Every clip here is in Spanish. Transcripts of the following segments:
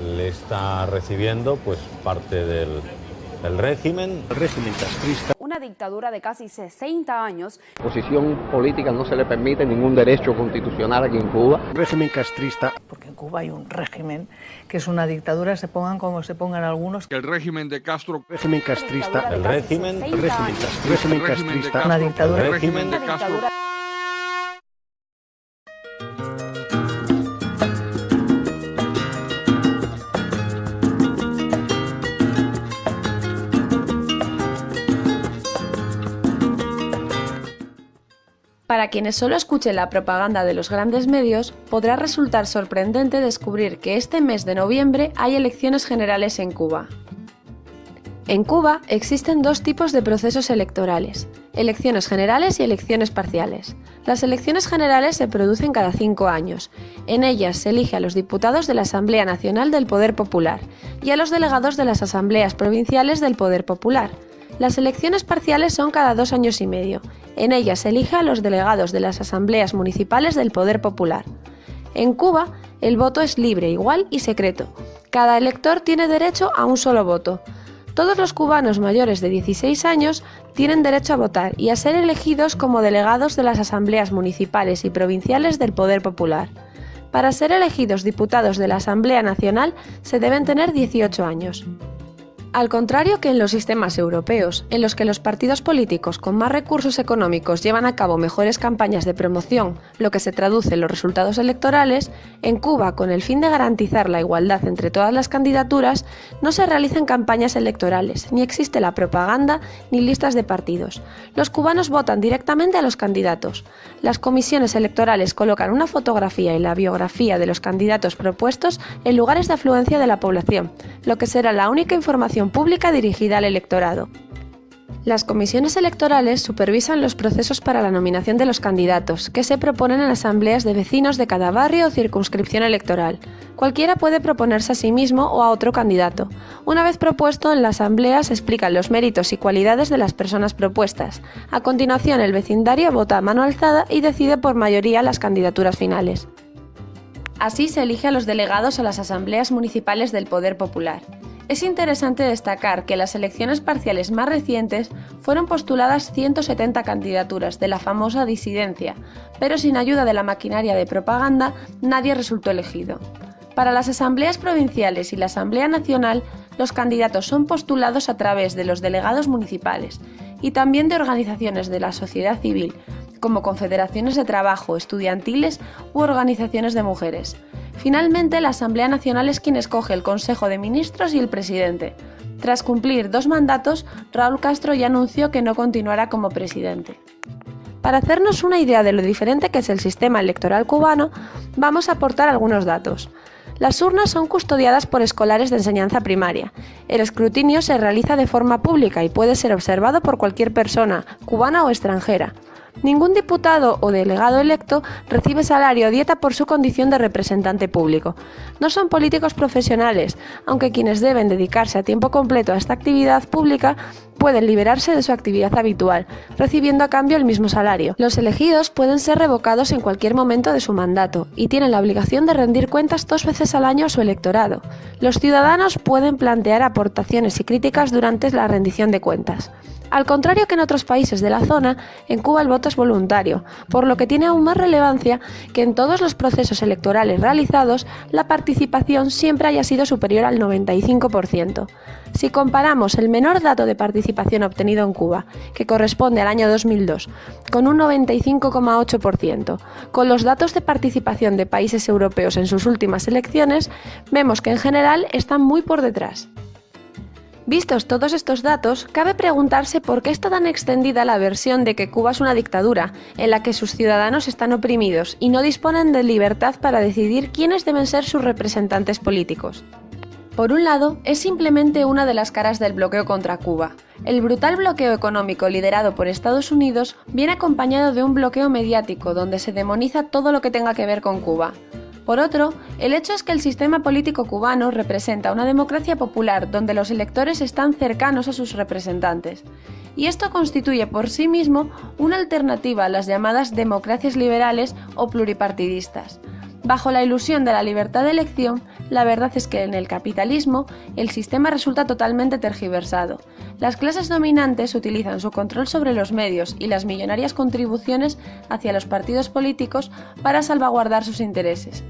le está recibiendo pues parte del, del régimen. El régimen castrista. Una dictadura de casi 60 años. Posición política no se le permite ningún derecho constitucional aquí en Cuba. El régimen castrista. Porque en Cuba hay un régimen que es una dictadura, se pongan como se pongan algunos. El régimen de Castro. El régimen castrista. El régimen. El régimen, el régimen castrista. Una dictadura. El régimen de Castro. Para quienes solo escuchen la propaganda de los grandes medios, podrá resultar sorprendente descubrir que este mes de noviembre hay elecciones generales en Cuba. En Cuba existen dos tipos de procesos electorales, elecciones generales y elecciones parciales. Las elecciones generales se producen cada cinco años. En ellas se elige a los diputados de la Asamblea Nacional del Poder Popular y a los delegados de las asambleas provinciales del Poder Popular. Las elecciones parciales son cada dos años y medio. En ellas se elige a los delegados de las asambleas municipales del Poder Popular. En Cuba, el voto es libre, igual y secreto. Cada elector tiene derecho a un solo voto. Todos los cubanos mayores de 16 años tienen derecho a votar y a ser elegidos como delegados de las asambleas municipales y provinciales del Poder Popular. Para ser elegidos diputados de la Asamblea Nacional se deben tener 18 años. Al contrario que en los sistemas europeos, en los que los partidos políticos con más recursos económicos llevan a cabo mejores campañas de promoción, lo que se traduce en los resultados electorales, en Cuba, con el fin de garantizar la igualdad entre todas las candidaturas, no se realizan campañas electorales, ni existe la propaganda ni listas de partidos. Los cubanos votan directamente a los candidatos. Las comisiones electorales colocan una fotografía y la biografía de los candidatos propuestos en lugares de afluencia de la población, lo que será la única información pública dirigida al electorado. Las comisiones electorales supervisan los procesos para la nominación de los candidatos, que se proponen en asambleas de vecinos de cada barrio o circunscripción electoral. Cualquiera puede proponerse a sí mismo o a otro candidato. Una vez propuesto, en la asamblea se explican los méritos y cualidades de las personas propuestas. A continuación, el vecindario vota a mano alzada y decide por mayoría las candidaturas finales. Así se elige a los delegados a las asambleas municipales del Poder Popular. Es interesante destacar que en las elecciones parciales más recientes fueron postuladas 170 candidaturas de la famosa disidencia, pero sin ayuda de la maquinaria de propaganda nadie resultó elegido. Para las asambleas provinciales y la Asamblea Nacional, los candidatos son postulados a través de los delegados municipales y también de organizaciones de la sociedad civil, como confederaciones de trabajo, estudiantiles u organizaciones de mujeres. Finalmente, la Asamblea Nacional es quien escoge el Consejo de Ministros y el presidente. Tras cumplir dos mandatos, Raúl Castro ya anunció que no continuará como presidente. Para hacernos una idea de lo diferente que es el sistema electoral cubano, vamos a aportar algunos datos. Las urnas son custodiadas por escolares de enseñanza primaria. El escrutinio se realiza de forma pública y puede ser observado por cualquier persona, cubana o extranjera. Ningún diputado o delegado electo recibe salario o dieta por su condición de representante público. No son políticos profesionales, aunque quienes deben dedicarse a tiempo completo a esta actividad pública pueden liberarse de su actividad habitual, recibiendo a cambio el mismo salario. Los elegidos pueden ser revocados en cualquier momento de su mandato y tienen la obligación de rendir cuentas dos veces al año a su electorado. Los ciudadanos pueden plantear aportaciones y críticas durante la rendición de cuentas. Al contrario que en otros países de la zona, en Cuba el voto voluntario, por lo que tiene aún más relevancia que en todos los procesos electorales realizados la participación siempre haya sido superior al 95%. Si comparamos el menor dato de participación obtenido en Cuba, que corresponde al año 2002, con un 95,8%, con los datos de participación de países europeos en sus últimas elecciones, vemos que en general están muy por detrás. Vistos todos estos datos, cabe preguntarse por qué está tan extendida la versión de que Cuba es una dictadura, en la que sus ciudadanos están oprimidos y no disponen de libertad para decidir quiénes deben ser sus representantes políticos. Por un lado, es simplemente una de las caras del bloqueo contra Cuba. El brutal bloqueo económico liderado por Estados Unidos viene acompañado de un bloqueo mediático donde se demoniza todo lo que tenga que ver con Cuba. Por otro, el hecho es que el sistema político cubano representa una democracia popular donde los electores están cercanos a sus representantes, y esto constituye por sí mismo una alternativa a las llamadas democracias liberales o pluripartidistas. Bajo la ilusión de la libertad de elección, la verdad es que en el capitalismo el sistema resulta totalmente tergiversado. Las clases dominantes utilizan su control sobre los medios y las millonarias contribuciones hacia los partidos políticos para salvaguardar sus intereses.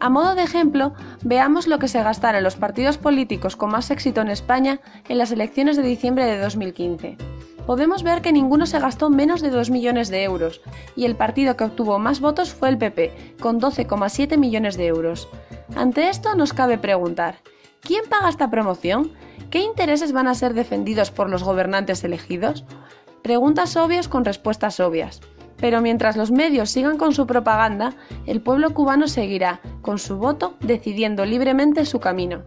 A modo de ejemplo, veamos lo que se gastaron los partidos políticos con más éxito en España en las elecciones de diciembre de 2015 podemos ver que ninguno se gastó menos de 2 millones de euros, y el partido que obtuvo más votos fue el PP, con 12,7 millones de euros. Ante esto nos cabe preguntar, ¿quién paga esta promoción? ¿Qué intereses van a ser defendidos por los gobernantes elegidos? Preguntas obvias con respuestas obvias. Pero mientras los medios sigan con su propaganda, el pueblo cubano seguirá, con su voto, decidiendo libremente su camino.